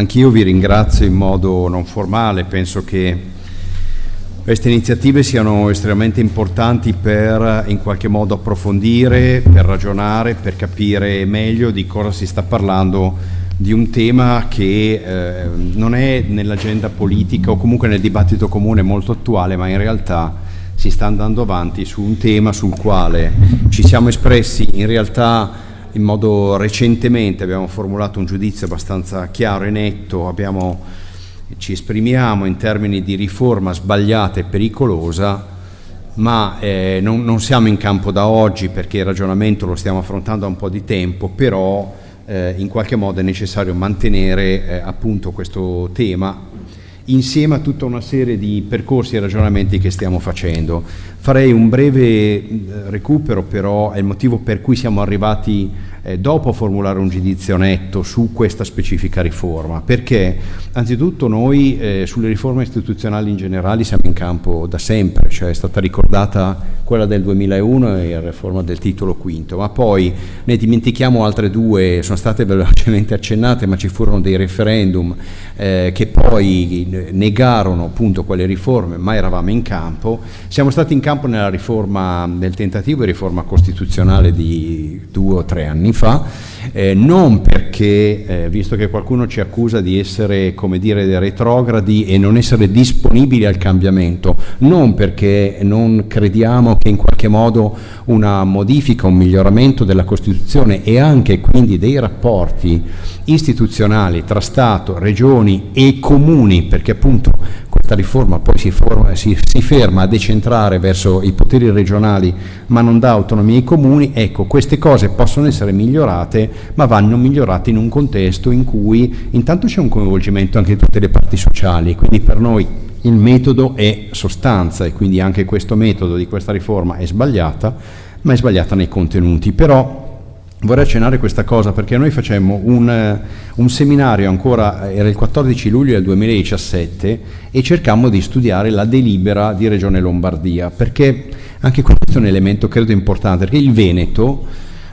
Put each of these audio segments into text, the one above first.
anch'io vi ringrazio in modo non formale, penso che queste iniziative siano estremamente importanti per in qualche modo approfondire, per ragionare, per capire meglio di cosa si sta parlando di un tema che eh, non è nell'agenda politica o comunque nel dibattito comune molto attuale, ma in realtà si sta andando avanti su un tema sul quale ci siamo espressi in realtà in modo recentemente abbiamo formulato un giudizio abbastanza chiaro e netto, abbiamo, ci esprimiamo in termini di riforma sbagliata e pericolosa, ma eh, non, non, siamo in campo da oggi perché il ragionamento lo stiamo affrontando da un po' di tempo, però eh, in qualche modo è necessario mantenere eh, appunto questo tema insieme a tutta una serie di percorsi e ragionamenti che stiamo facendo. Farei un breve eh, recupero però, è il motivo per cui siamo arrivati eh, dopo formulare un giudizio netto su questa specifica riforma, perché anzitutto noi eh, sulle riforme istituzionali in generale siamo in campo da sempre, cioè è stata ricordata quella del 2001 e la riforma del titolo quinto, ma poi ne dimentichiamo altre due, sono state velocemente accennate, ma ci furono dei referendum eh, che poi negarono appunto quelle riforme, ma eravamo in campo, siamo stati in campo nella riforma, nel tentativo di riforma costituzionale di due o tre anni fa, eh, non perché, eh, visto che qualcuno ci accusa di essere, come dire, retrogradi e non essere disponibili al cambiamento, non perché non crediamo che in qualche modo una modifica, un miglioramento della Costituzione e anche quindi dei rapporti istituzionali tra Stato, regioni e comuni, perché appunto questa riforma poi si, forma, si, si, ferma a decentrare verso i poteri regionali ma non dà autonomia ai comuni, ecco queste cose possono essere migliorate ma vanno migliorate in un contesto in cui intanto c'è un coinvolgimento anche di tutte le parti sociali, quindi per noi il metodo è sostanza e quindi anche questo metodo di questa riforma è sbagliata, ma è sbagliata nei contenuti. Però Vorrei accennare questa cosa perché noi facemmo un, un, seminario ancora, era il 14 luglio del 2017 e cercammo di studiare la delibera di Regione Lombardia perché anche questo è un elemento credo importante perché il Veneto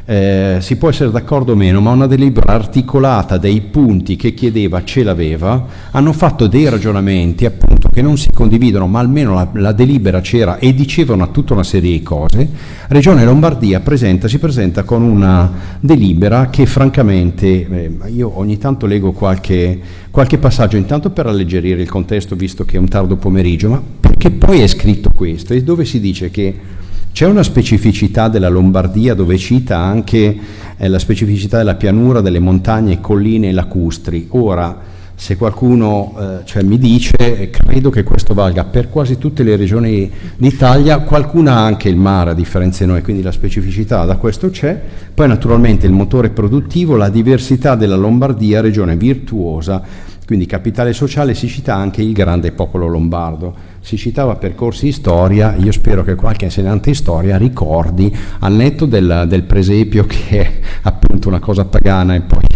eh, si può essere d'accordo o meno, ma una delibera articolata dei punti che chiedeva ce l'aveva, hanno fatto dei ragionamenti appunto che non si condividono, ma almeno la, la delibera c'era e dicevano tutta una serie di cose. Regione Lombardia presenta, si presenta con una delibera che francamente, eh, io ogni tanto leggo qualche, qualche passaggio, intanto per alleggerire il contesto visto che è un tardo pomeriggio, ma perché poi è scritto questo, e dove si dice che c'è una specificità della Lombardia dove cita anche eh, la specificità della pianura, delle montagne, colline e lacustri. Ora, se qualcuno eh, cioè, mi dice, credo che questo valga per quasi tutte le regioni d'Italia, qualcuna ha anche il mare a differenza di noi, quindi la specificità da questo c'è, poi naturalmente il motore produttivo, la diversità della Lombardia, regione virtuosa, quindi capitale sociale si cita anche il grande popolo lombardo. Si citava percorsi di storia, io spero che qualche insegnante di storia ricordi, al netto del, del presepio che è appunto una cosa pagana e poi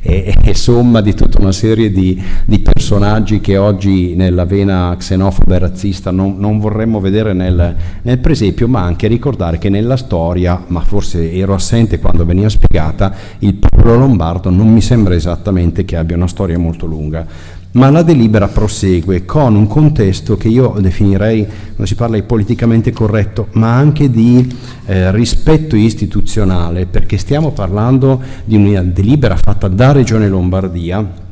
è, è somma di tutta una serie di, di, personaggi che oggi nella vena xenofoba e razzista non, non vorremmo vedere nel, nel presepio, ma anche ricordare che nella storia, ma forse ero assente quando veniva spiegata, il popolo lombardo non mi sembra esattamente che abbia una storia molto lunga ma la delibera prosegue con un contesto che io definirei, non si parla di politicamente corretto, ma anche di eh, rispetto istituzionale, perché stiamo parlando di una delibera fatta da Regione Lombardia,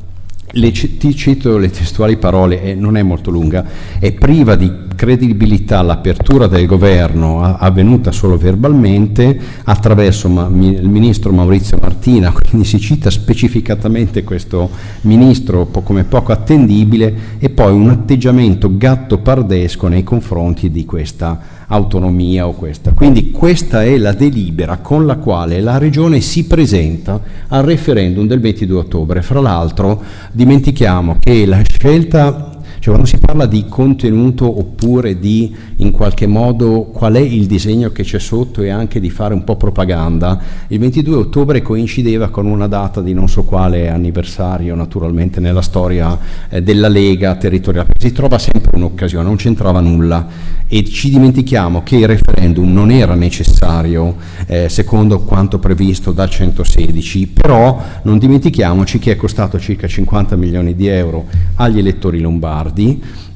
le, ti cito le testuali parole, e non è molto lunga, è priva di credibilità l'apertura del governo avvenuta solo verbalmente attraverso il ministro Maurizio Martina, quindi si cita specificatamente questo ministro come poco attendibile e poi un atteggiamento gatto pardesco nei confronti di questa autonomia o questa. Quindi questa è la delibera con la quale la Regione si presenta al referendum del 22 ottobre. Fra l'altro dimentichiamo che la scelta Cioè quando si parla di contenuto oppure di in qualche modo qual è il disegno che c'è sotto e anche di fare un po' propaganda, il 22 ottobre coincideva con una data di non so quale anniversario naturalmente nella storia eh, della Lega territoriale. Si trova sempre un'occasione, non c'entrava nulla. E ci dimentichiamo che il referendum non era necessario eh, secondo quanto previsto dal 116, però non dimentichiamoci che è costato circa 50 milioni di euro agli elettori lombardi,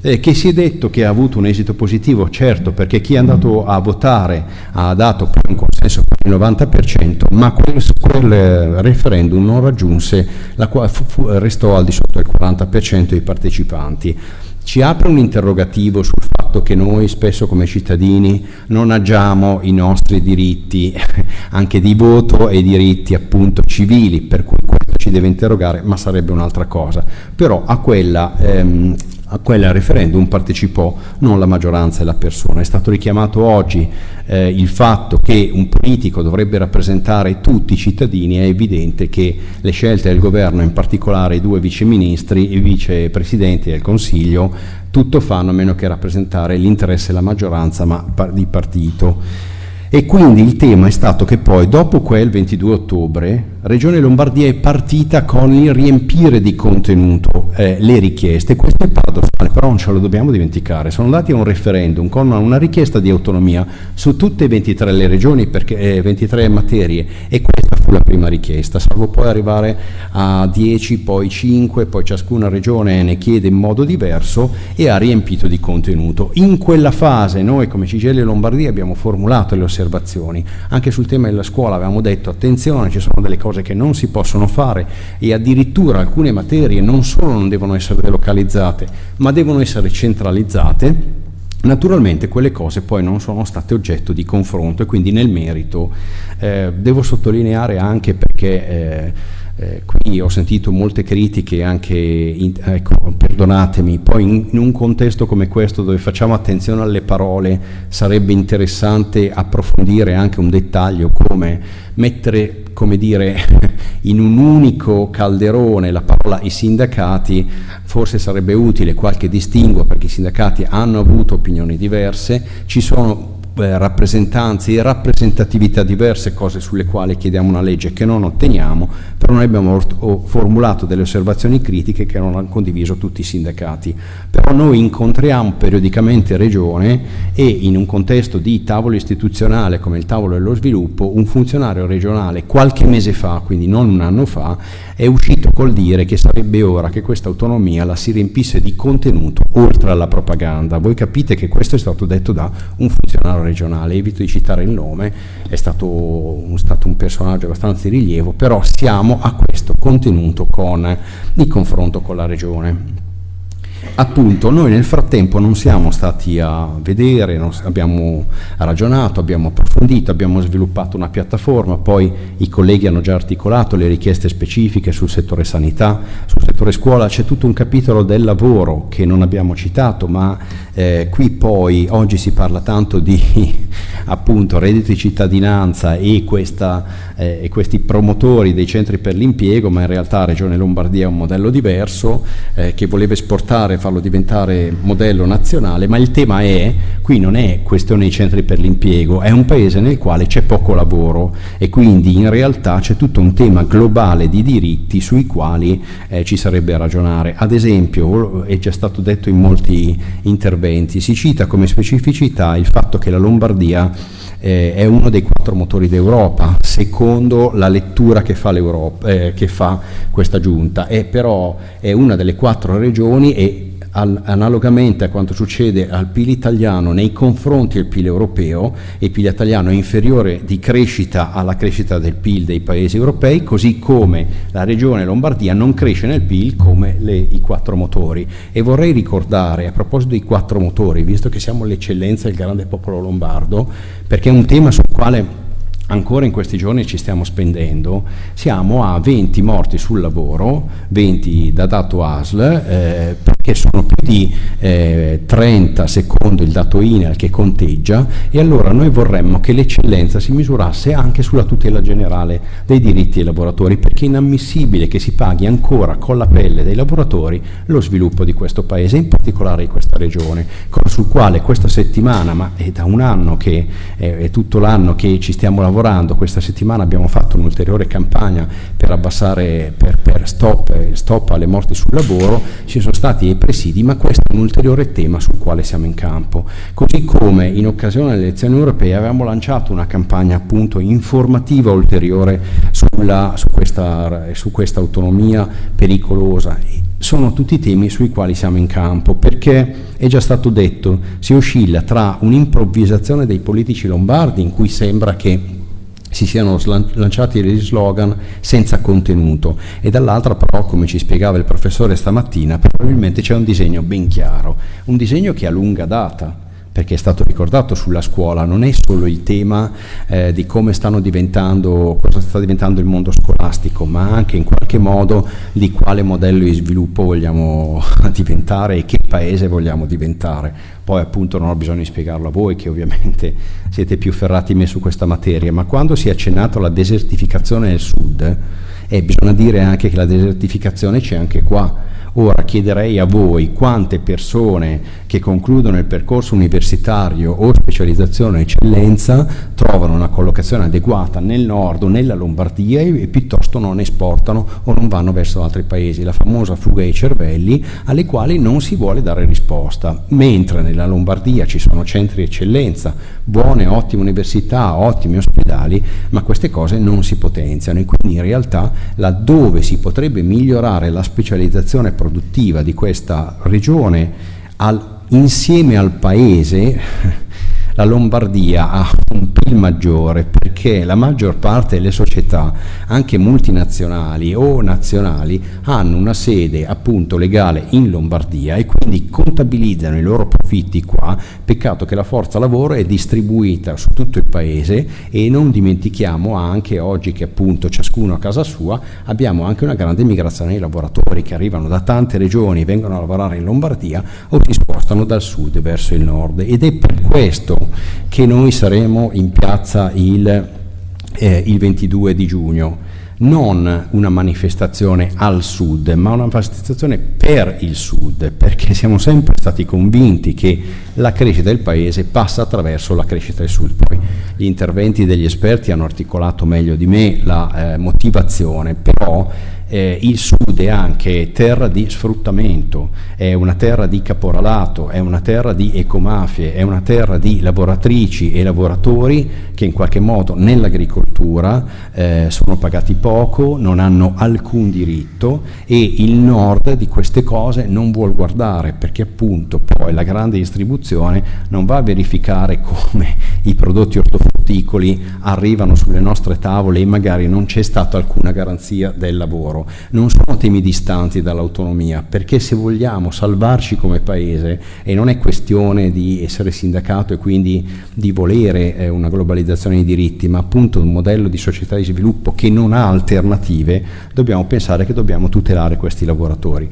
eh, che si è detto che ha avuto un esito positivo, certo, perché chi è andato a votare ha dato un consenso per il 90%, ma quel, quel referendum non raggiunse, la, fu, restò al di sotto del 40% dei partecipanti ci apre un interrogativo sul fatto che noi spesso come cittadini non agiamo i nostri diritti anche di voto e diritti appunto civili, per cui questo ci deve interrogare, ma sarebbe un'altra cosa. Però a quella ehm, a quel referendum partecipò non la maggioranza e la persona. È stato richiamato oggi eh, il fatto che un politico dovrebbe rappresentare tutti i cittadini, è evidente che le scelte del governo, in particolare i due viceministri, i vicepresidenti del Consiglio, tutto fanno a meno che rappresentare l'interesse della maggioranza ma di partito. E quindi il tema è stato che poi, dopo quel 22 ottobre, Regione Lombardia è partita con il riempire di contenuto eh, le richieste. Questo è paradossale, però non ce lo dobbiamo dimenticare. Sono andati a un referendum con una richiesta di autonomia su tutte e 23 le regioni, perché, eh, 23 materie, e questa fu la prima richiesta, salvo poi arrivare a 10, poi 5, poi ciascuna regione ne chiede in modo diverso e ha riempito di contenuto. In quella fase noi come CGL Lombardia abbiamo formulato le osservazioni, anche sul tema della scuola avevamo detto attenzione, ci sono delle cose che non si possono fare e addirittura alcune materie non solo non devono essere delocalizzate, ma devono essere centralizzate, Naturalmente quelle cose poi non sono state oggetto di confronto e quindi nel merito eh, devo sottolineare anche perché eh, qui ho sentito molte critiche anche, in, ecco, perdonatemi, poi in, in, un contesto come questo dove facciamo attenzione alle parole sarebbe interessante approfondire anche un dettaglio come mettere, come dire, in un unico calderone la parola i sindacati, forse sarebbe utile qualche distinguo perché i sindacati hanno avuto opinioni diverse, ci sono rappresentanze e rappresentatività diverse, cose sulle quali chiediamo una legge che non otteniamo, però noi abbiamo formulato delle osservazioni critiche che non hanno condiviso tutti i sindacati. Però noi incontriamo periodicamente Regione e in un contesto di tavolo istituzionale come il tavolo dello sviluppo, un funzionario regionale qualche mese fa, quindi non un anno fa, è uscito col dire che sarebbe ora che questa autonomia la si riempisse di contenuto oltre alla propaganda. Voi capite che questo è stato detto da un funzionario regionale, evito di citare il nome, è stato stato un personaggio abbastanza di rilievo, però siamo a questo contenuto con il confronto con la regione. Appunto, noi nel frattempo non siamo stati a vedere, abbiamo ragionato, abbiamo approfondito, abbiamo sviluppato una piattaforma, poi i colleghi hanno già articolato le richieste specifiche sul settore sanità, sul settore scuola, c'è tutto un capitolo del lavoro che non abbiamo citato, ma eh, qui poi oggi si parla tanto di appunto reddito di cittadinanza e, questa, eh, e questi promotori dei centri per l'impiego, ma in realtà Regione Lombardia è un modello diverso eh, che voleva esportare, farlo diventare modello nazionale, ma il tema è, qui non è questione dei centri per l'impiego, è un paese nel quale c'è poco lavoro e quindi in realtà c'è tutto un tema globale di diritti sui quali eh, ci sarebbe a ragionare. Ad esempio, è già stato detto in molti interventi. Si cita come specificità il fatto che la Lombardia eh, è uno dei quattro motori d'Europa, secondo la lettura che fa, eh, che fa questa giunta, e però è una delle quattro regioni e analogamente a quanto succede al PIL italiano nei confronti del PIL europeo, il PIL italiano è inferiore di crescita alla crescita del PIL dei paesi europei, così come la regione Lombardia non cresce nel PIL come le, i quattro motori. E vorrei ricordare, a proposito dei quattro motori, visto che siamo l'eccellenza del grande popolo lombardo, perché è un tema sul quale ancora in questi giorni ci stiamo spendendo, siamo a 20 morti sul lavoro, 20 da dato ASL, eh, perché sono più di eh, 30 secondo il dato INEL che conteggia e allora noi vorremmo che l'eccellenza si misurasse anche sulla tutela generale dei diritti dei lavoratori, perché è inammissibile che si paghi ancora con la pelle dei lavoratori lo sviluppo di questo paese, in particolare di questa regione, sul quale questa settimana, ma è da un anno che è, è tutto l'anno che ci stiamo lavorando, lavorando, questa settimana abbiamo fatto un'ulteriore campagna per abbassare, per, per stop, stop, alle morti sul lavoro, ci sono stati i presidi, ma questo è un ulteriore tema sul quale siamo in campo. Così come in occasione delle elezioni europee avevamo lanciato una campagna appunto informativa ulteriore sulla, su, questa, su questa autonomia pericolosa. Sono tutti temi sui quali siamo in campo, perché è già stato detto, si oscilla tra un'improvvisazione dei politici lombardi in cui sembra che si siano lanciati degli slogan senza contenuto. E dall'altra però, come ci spiegava il professore stamattina, probabilmente c'è un disegno ben chiaro, un disegno che ha lunga data, perché è stato ricordato sulla scuola, non è solo il tema eh, di come stanno diventando, cosa sta diventando il mondo scolastico, ma anche in qualche modo di quale modello di sviluppo vogliamo diventare e che paese vogliamo diventare. Poi appunto non ho bisogno di spiegarlo a voi che ovviamente siete più ferrati me su questa materia, ma quando si è accennato alla desertificazione del sud, eh, bisogna dire anche che la desertificazione c'è anche qua, Ora chiederei a voi quante persone che concludono il percorso universitario o specializzazione eccellenza trovano una collocazione adeguata nel nord o nella Lombardia e, piuttosto non esportano o non vanno verso altri paesi, la famosa fuga dei cervelli alle quali non si vuole dare risposta, mentre nella Lombardia ci sono centri eccellenza, buone, ottime università, ottimi ospedali, ma queste cose non si potenziano e quindi in realtà laddove si potrebbe migliorare la specializzazione produttiva di questa regione al, insieme al paese la Lombardia ha un PIL maggiore perché la maggior parte delle società, anche multinazionali o nazionali, hanno una sede appunto legale in Lombardia e quindi contabilizzano i loro profitti qua, peccato che la forza lavoro è distribuita su tutto il paese e non dimentichiamo anche oggi che appunto ciascuno a casa sua abbiamo anche una grande migrazione di lavoratori che arrivano da tante regioni, vengono a lavorare in Lombardia o si spostano dal sud verso il nord ed è per questo che noi saremo in piazza il, eh, il 22 di giugno non una manifestazione al sud, ma una manifestazione per il sud, perché siamo sempre stati convinti che la crescita del paese passa attraverso la crescita del sud. Poi gli interventi degli esperti hanno articolato meglio di me la eh, motivazione, però eh, il sud è anche terra di sfruttamento, è una terra di caporalato, è una terra di ecomafie, è una terra di lavoratrici e lavoratori che in qualche modo nell'agricoltura eh, sono pagati poco, non hanno alcun diritto e il nord di queste cose non vuol guardare perché appunto poi la grande distribuzione non va a verificare come i prodotti ortofrutticoli arrivano sulle nostre tavole e magari non c'è stata alcuna garanzia del lavoro non sono temi distanti dall'autonomia, perché se vogliamo salvarci come paese, e non è questione di essere sindacato e quindi di volere eh, una globalizzazione dei diritti, ma appunto un modello di società di sviluppo che non ha alternative, dobbiamo pensare che dobbiamo tutelare questi lavoratori.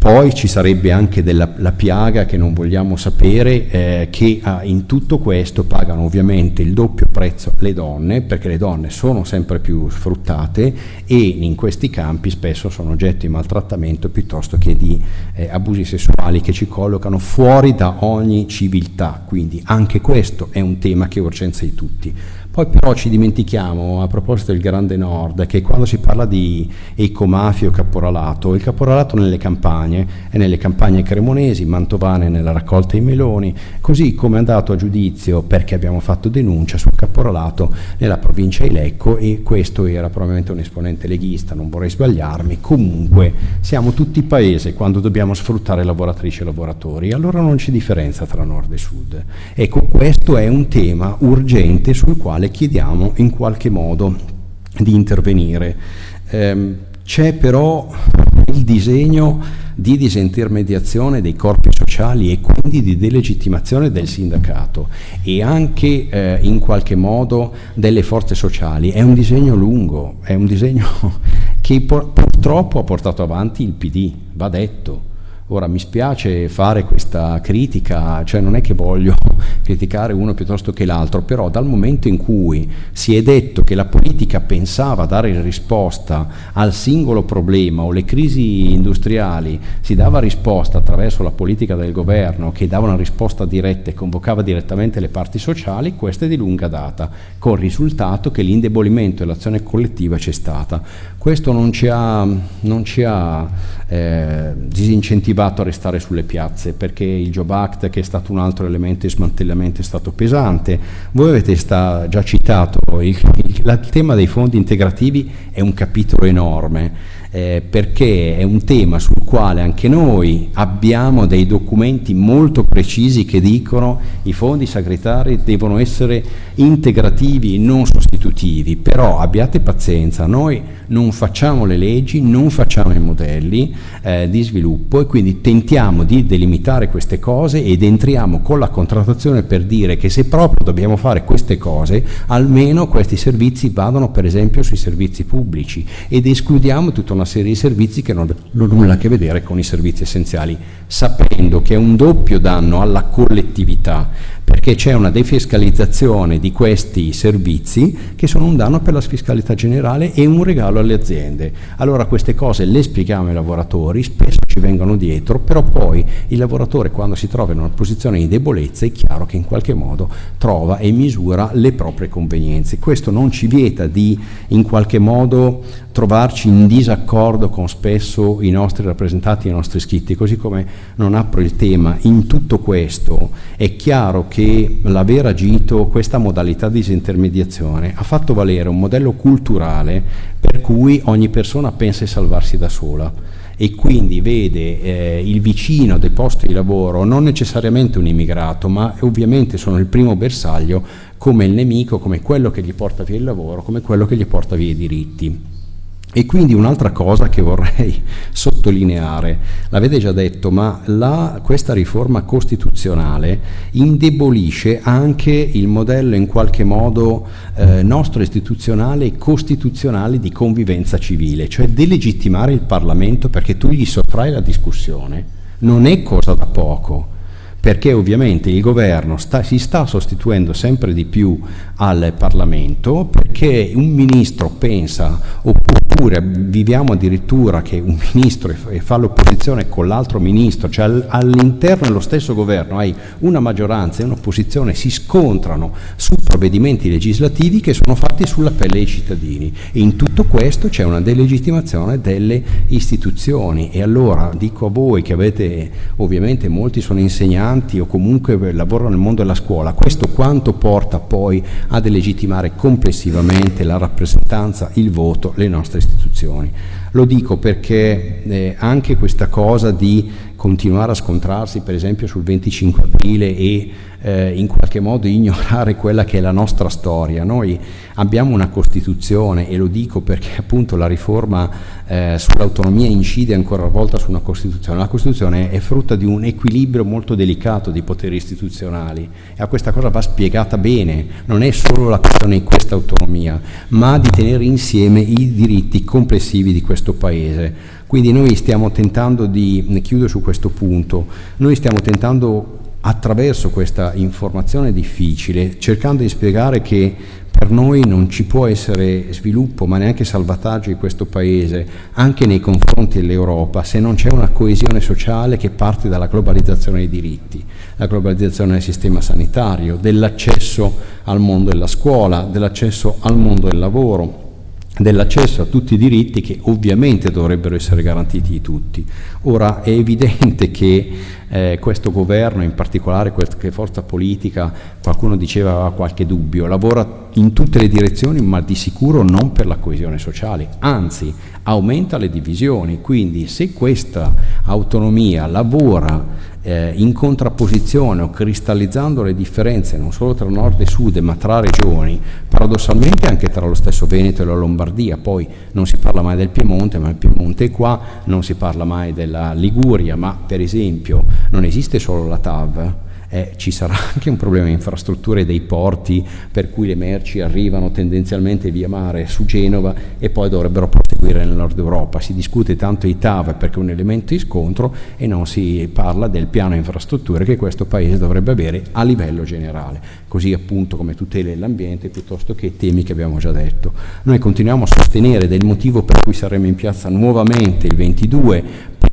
Poi ci sarebbe anche della, la piaga che non vogliamo sapere, eh, che ah, in tutto questo pagano ovviamente il doppio prezzo le donne, perché le donne sono sempre più sfruttate e in questi campi spesso sono oggetto di maltrattamento piuttosto che di eh, abusi sessuali che ci collocano fuori da ogni civiltà. Quindi anche questo è un tema che è urgenza di tutti. Poi però ci dimentichiamo, a proposito del Grande Nord, che quando si parla di ecomafia o caporalato, il caporalato nelle campagne è nelle campagne cremonesi, mantovane nella raccolta dei meloni, così come è andato a giudizio perché abbiamo fatto denuncia sul caporalato nella provincia di Lecco e questo era probabilmente un esponente leghista, non vorrei sbagliarmi, comunque siamo tutti paese quando dobbiamo sfruttare lavoratrici e lavoratori, allora non c'è differenza tra nord e sud. Ecco, questo è un tema urgente sul quale chiediamo in qualche modo di intervenire. Eh, c'è però il disegno di disintermediazione dei corpi sociali e quindi di delegittimazione del sindacato e anche eh, in qualche modo delle forze sociali. È un disegno lungo, è un disegno che purtroppo ha portato avanti il PD, va detto. Ora mi spiace fare questa critica, cioè non è che voglio criticare uno piuttosto che l'altro, però dal momento in cui si è detto che la politica pensava dare risposta al singolo problema o le crisi industriali, si dava risposta attraverso la politica del governo che dava una risposta diretta e convocava direttamente le parti sociali, questa è di lunga data, con il risultato che l'indebolimento e l'azione collettiva c'è stata. Questo non ci ha, non ci ha eh, disincentivato a restare sulle piazze perché il Job Act che è stato un altro elemento smantellamento è stato pesante. Voi avete sta, già citato il, il, il tema dei fondi integrativi è un capitolo enorme eh, perché è un tema sul quale anche noi abbiamo dei documenti molto precisi che dicono i fondi sagretari devono essere integrativi, non sostitutivi, però abbiate pazienza, noi non facciamo le leggi, non facciamo i modelli eh, di sviluppo e quindi tentiamo di delimitare queste cose ed entriamo con la contrattazione per dire che se proprio dobbiamo fare queste cose, almeno questi servizi vadano per esempio sui servizi pubblici ed escludiamo tutta una una serie di servizi che non hanno nulla a che vedere con i servizi essenziali, sapendo che è un doppio danno alla collettività, perché c'è una defiscalizzazione di questi servizi che sono un danno per la fiscalità generale e un regalo alle aziende. Allora queste cose le spieghiamo ai lavoratori, spesso ci vengono dietro, però poi il lavoratore quando si trova in una posizione di debolezza è chiaro che in qualche modo trova e misura le proprie convenienze. Questo non ci vieta di in qualche modo trovarci in disaccordo con spesso i nostri rappresentanti e i nostri iscritti, così come non apro il tema, in tutto questo è chiaro che l'aver agito questa modalità di disintermediazione ha fatto valere un modello culturale per cui ogni persona pensa di salvarsi da sola e quindi vede eh, il vicino del posto di lavoro non necessariamente un immigrato, ma ovviamente sono il primo bersaglio come il nemico, come quello che gli porta via il lavoro, come quello che gli porta via i diritti. E quindi un'altra cosa che vorrei sottolineare, l'avete già detto, ma la, questa riforma costituzionale indebolisce anche il modello in qualche modo eh, nostro istituzionale e costituzionale di convivenza civile, cioè delegittimare il Parlamento perché tu gli sottrai la discussione. Non è cosa da poco perché ovviamente il governo sta, si sta sostituendo sempre di più al Parlamento perché un ministro pensa oppure viviamo addirittura che un ministro fa l'opposizione con l'altro ministro, cioè all'interno dello stesso governo hai una maggioranza e un'opposizione si scontrano su provvedimenti legislativi che sono fatti sulla pelle dei cittadini. E in tutto questo c'è una delegittimazione delle istituzioni. E allora dico a voi che avete ovviamente molti sono insegnanti insegnanti o comunque lavorano nel mondo della scuola, questo quanto porta poi a delegittimare complessivamente la rappresentanza, il voto, le nostre istituzioni. Lo dico perché eh, anche questa cosa di continuare a scontrarsi per esempio sul 25 aprile e eh, in qualche modo ignorare quella che è la nostra storia. Noi abbiamo una Costituzione e lo dico perché appunto la riforma eh, sull'autonomia incide ancora una volta su una Costituzione. La Costituzione è frutto di un equilibrio molto delicato di poteri istituzionali e a questa cosa va spiegata bene, non è solo la questione di questa autonomia, ma di tenere insieme i diritti complessivi di questo Paese. Quindi noi stiamo tentando di, ne chiudo su questo punto, noi stiamo tentando attraverso questa informazione difficile, cercando di spiegare che per noi non ci può essere sviluppo ma neanche salvataggio di questo Paese anche nei confronti dell'Europa se non c'è una coesione sociale che parte dalla globalizzazione dei diritti, la globalizzazione del sistema sanitario, dell'accesso al mondo della scuola, dell'accesso al mondo del lavoro, dell'accesso a tutti i diritti che ovviamente dovrebbero essere garantiti di tutti. Ora è evidente che eh, questo governo, in particolare qualche forza politica, qualcuno diceva aveva qualche dubbio, lavora in tutte le direzioni ma di sicuro non per la coesione sociale, anzi aumenta le divisioni, quindi se questa autonomia lavora eh, in contrapposizione o cristallizzando le differenze non solo tra nord e sud ma tra regioni, paradossalmente anche tra lo stesso Veneto e la Lombardia, poi non si parla mai del Piemonte, ma il Piemonte è qua, non si parla mai della Liguria, ma per esempio non esiste solo la TAV, eh, ci sarà anche un problema di infrastrutture dei porti per cui le merci arrivano tendenzialmente via mare su Genova e poi dovrebbero proseguire nel nord Europa. Si discute tanto di TAV perché è un elemento di scontro e non si parla del piano infrastrutture che questo Paese dovrebbe avere a livello generale, così appunto come tutele dell'ambiente piuttosto che temi che abbiamo già detto. Noi continuiamo a sostenere del motivo per cui saremo in piazza nuovamente il 22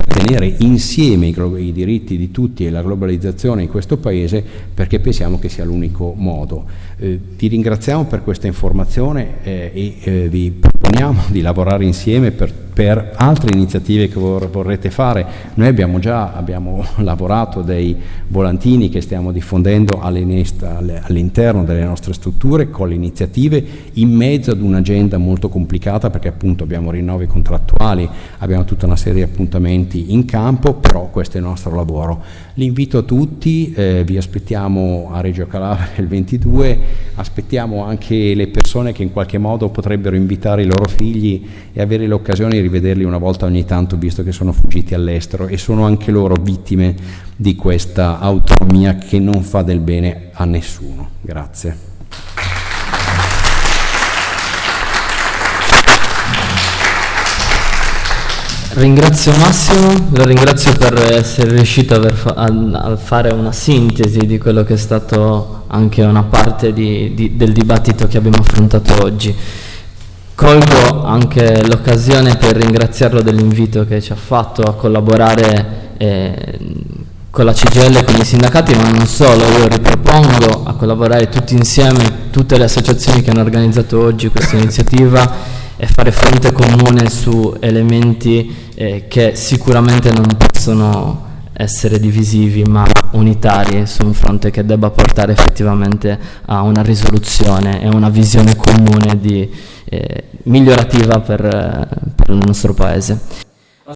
tenere insieme i, i, diritti di tutti e la globalizzazione in questo Paese perché pensiamo che sia l'unico modo. Eh, vi ringraziamo per questa informazione eh, e eh, vi proponiamo di lavorare insieme per per altre iniziative che vor vorrete fare. Noi abbiamo già abbiamo lavorato dei volantini che stiamo diffondendo all'interno delle nostre strutture con le iniziative in mezzo ad un'agenda molto complicata perché appunto abbiamo rinnovi contrattuali, abbiamo tutta una serie di appuntamenti in campo, però questo è il nostro lavoro. L'invito a tutti, eh, vi aspettiamo a Reggio Calabria il 22, aspettiamo anche le persone che in qualche modo potrebbero invitare i loro figli e avere l'occasione di rivederli una volta ogni tanto visto che sono fuggiti all'estero e sono anche loro vittime di questa autonomia che non fa del bene a nessuno. Grazie. Ringrazio Massimo, lo ringrazio per essere riuscito a, fa a, fare una sintesi di quello che è stato anche una parte di, di, del dibattito che abbiamo affrontato oggi. Colgo anche l'occasione per ringraziarlo dell'invito che ci ha fatto a collaborare eh, con la CGL e con i sindacati, ma non solo, io ripropongo a collaborare tutti insieme, tutte le associazioni che hanno organizzato oggi questa iniziativa e fare fronte comune su elementi eh, che sicuramente non possono essere divisivi ma unitari su un fronte che debba portare effettivamente a una risoluzione e una visione comune di, eh, migliorativa per, per il nostro Paese.